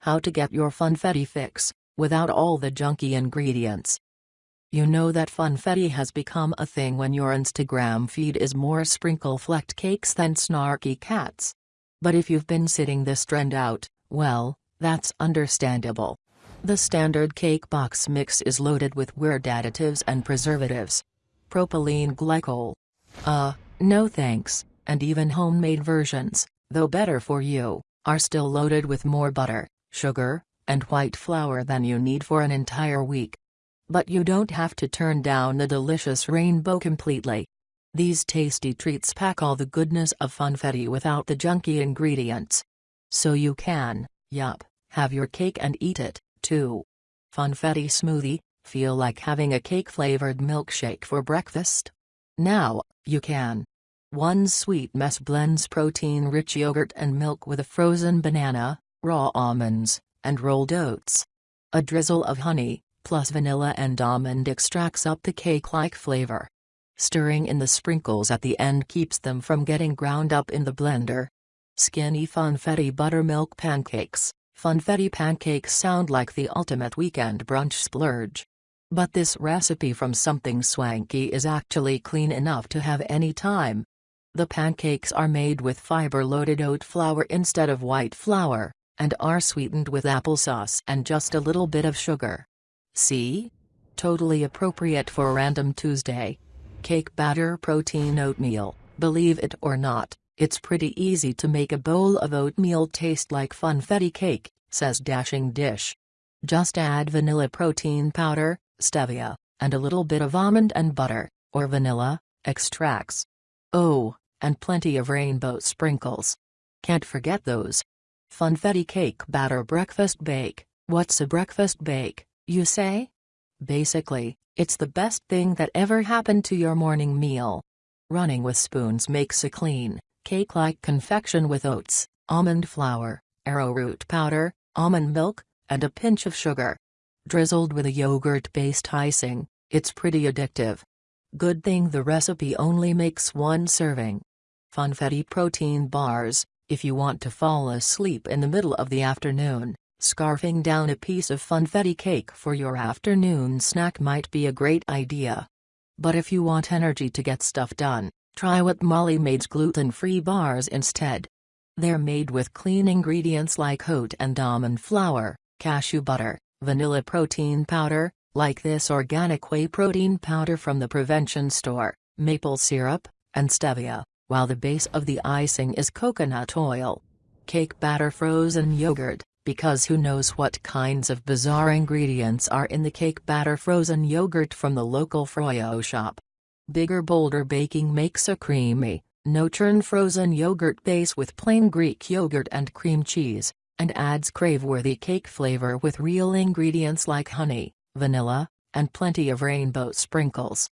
how to get your funfetti fix, without all the junky ingredients. You know that funfetti has become a thing when your Instagram feed is more sprinkle-flecked cakes than snarky cats. But if you've been sitting this trend out, well, that's understandable. The standard cake box mix is loaded with weird additives and preservatives. Propylene glycol. Uh, no thanks, and even homemade versions, though better for you, are still loaded with more butter, sugar, and white flour than you need for an entire week. But you don't have to turn down the delicious rainbow completely. These tasty treats pack all the goodness of funfetti without the junky ingredients. So you can, yup, have your cake and eat it, too. Funfetti smoothie, feel like having a cake-flavored milkshake for breakfast? Now, you can. One sweet mess blends protein-rich yogurt and milk with a frozen banana, raw almonds, and rolled oats. A drizzle of honey, plus vanilla and almond extracts up the cake-like flavor. Stirring in the sprinkles at the end keeps them from getting ground up in the blender. Skinny funfetti buttermilk pancakes. Funfetti pancakes sound like the ultimate weekend brunch splurge. But this recipe from something swanky is actually clean enough to have any time. The pancakes are made with fiber-loaded oat flour instead of white flour, and are sweetened with applesauce and just a little bit of sugar. See? Totally appropriate for Random Tuesday. Cake batter protein oatmeal, believe it or not, it's pretty easy to make a bowl of oatmeal taste like funfetti cake, says Dashing Dish. Just add vanilla protein powder, stevia, and a little bit of almond and butter, or vanilla, extracts. Oh, and plenty of rainbow sprinkles. Can't forget those. Funfetti cake batter breakfast bake. What's a breakfast bake? You say? Basically, it's the best thing that ever happened to your morning meal. Running with spoons makes a clean, cake-like confection with oats, almond flour, arrowroot powder, almond milk, and a pinch of sugar. Drizzled with a yogurt-based icing, it's pretty addictive. Good thing the recipe only makes one serving. Funfetti protein bars, if you want to fall asleep in the middle of the afternoon, Scarfing down a piece of funfetti cake for your afternoon snack might be a great idea. But if you want energy to get stuff done, try what Molly made's gluten-free bars instead. They're made with clean ingredients like oat and almond flour, cashew butter, vanilla protein powder, like this organic whey protein powder from the prevention store, maple syrup, and stevia, while the base of the icing is coconut oil. Cake batter frozen yogurt, because who knows what kinds of bizarre ingredients are in the cake batter frozen yogurt from the local Froyo shop. Bigger bolder baking makes a creamy, no-churn frozen yogurt base with plain Greek yogurt and cream cheese, and adds crave-worthy cake flavor with real ingredients like honey, vanilla, and plenty of rainbow sprinkles.